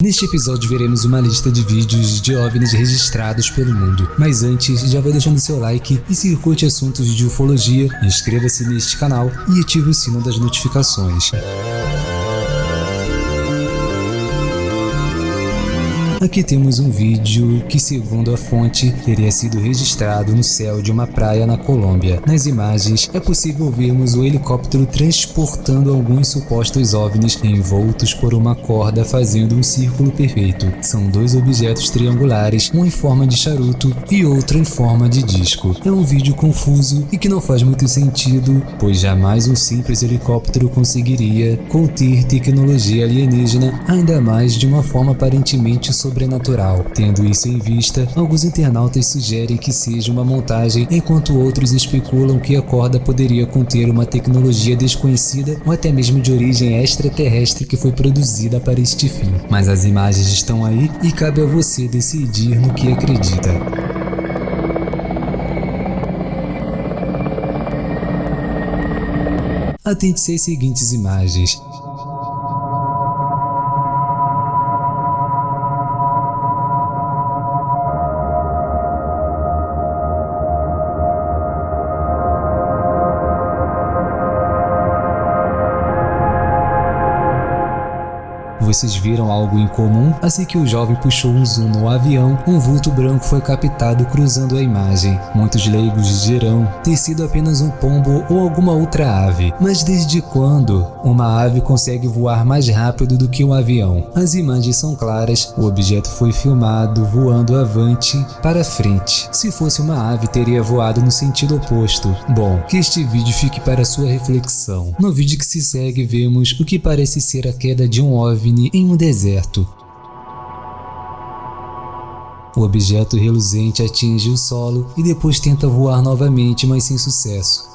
Neste episódio veremos uma lista de vídeos de OVNIs registrados pelo mundo, mas antes já vai deixando seu like e se curte assuntos de ufologia, inscreva-se neste canal e ative o sino das notificações. Aqui temos um vídeo que, segundo a fonte, teria sido registrado no céu de uma praia na Colômbia. Nas imagens, é possível vermos o helicóptero transportando alguns supostos OVNIs envoltos por uma corda fazendo um círculo perfeito. São dois objetos triangulares, um em forma de charuto e outro em forma de disco. É um vídeo confuso e que não faz muito sentido, pois jamais um simples helicóptero conseguiria conter tecnologia alienígena, ainda mais de uma forma aparentemente sobrenatural. Tendo isso em vista, alguns internautas sugerem que seja uma montagem, enquanto outros especulam que a corda poderia conter uma tecnologia desconhecida ou até mesmo de origem extraterrestre que foi produzida para este fim. Mas as imagens estão aí e cabe a você decidir no que acredita. Atente-se às seguintes imagens. Vocês viram algo incomum? Assim que o jovem puxou um zoom no avião, um vulto branco foi captado cruzando a imagem. Muitos leigos dirão ter sido apenas um pombo ou alguma outra ave. Mas desde quando uma ave consegue voar mais rápido do que um avião? As imagens são claras, o objeto foi filmado voando avante para frente. Se fosse uma ave, teria voado no sentido oposto. Bom, que este vídeo fique para sua reflexão. No vídeo que se segue, vemos o que parece ser a queda de um OVNI em um deserto. O objeto reluzente atinge o solo e depois tenta voar novamente, mas sem sucesso.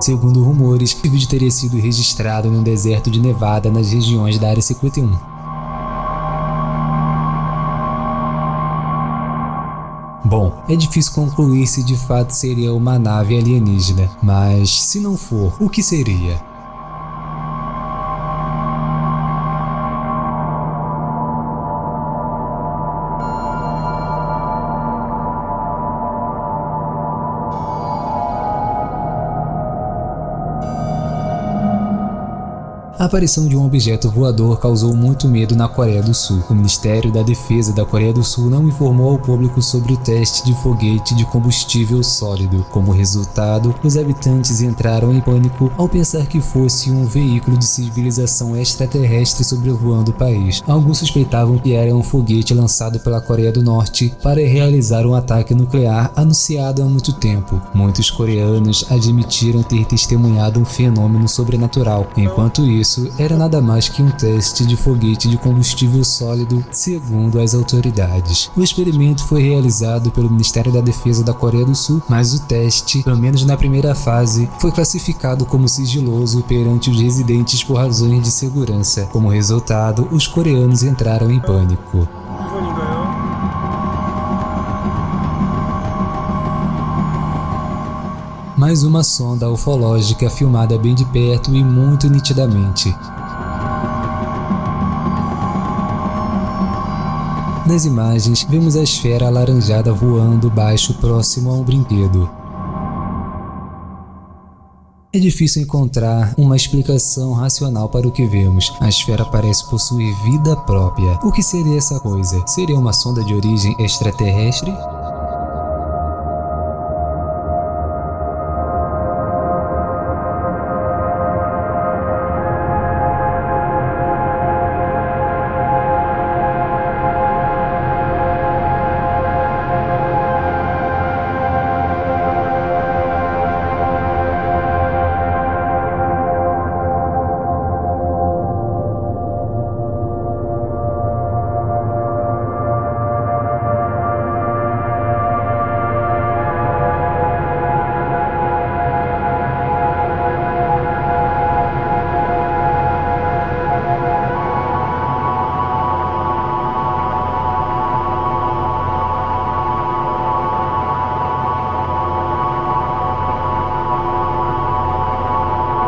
Segundo rumores, o vídeo teria sido registrado no deserto de Nevada nas regiões da Área 51. Bom, é difícil concluir se de fato seria uma nave alienígena, mas se não for, o que seria? A aparição de um objeto voador causou muito medo na Coreia do Sul. O Ministério da Defesa da Coreia do Sul não informou ao público sobre o teste de foguete de combustível sólido. Como resultado, os habitantes entraram em pânico ao pensar que fosse um veículo de civilização extraterrestre sobrevoando o país. Alguns suspeitavam que era um foguete lançado pela Coreia do Norte para realizar um ataque nuclear anunciado há muito tempo. Muitos coreanos admitiram ter testemunhado um fenômeno sobrenatural. Enquanto isso, isso era nada mais que um teste de foguete de combustível sólido, segundo as autoridades. O experimento foi realizado pelo Ministério da Defesa da Coreia do Sul, mas o teste, pelo menos na primeira fase, foi classificado como sigiloso perante os residentes por razões de segurança. Como resultado, os coreanos entraram em pânico. Mais uma sonda ufológica filmada bem de perto e muito nitidamente. Nas imagens, vemos a esfera alaranjada voando baixo próximo a um brinquedo. É difícil encontrar uma explicação racional para o que vemos. A esfera parece possuir vida própria. O que seria essa coisa? Seria uma sonda de origem extraterrestre?